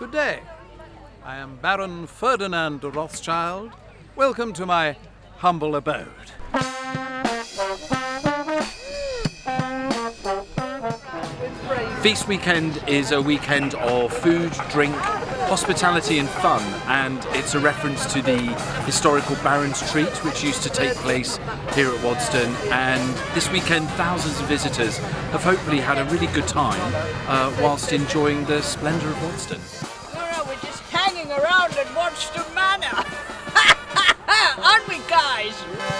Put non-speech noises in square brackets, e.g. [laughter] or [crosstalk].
Good day. I am Baron Ferdinand de Rothschild. Welcome to my humble abode. Feast Weekend is a weekend of food, drink, hospitality and fun and it's a reference to the historical Baron's Treat which used to take place here at Waddesdon and this weekend thousands of visitors have hopefully had a really good time uh, whilst enjoying the splendour of Waddesdon. Well, we're just hanging around at Waddesdon Manor, [laughs] aren't we guys?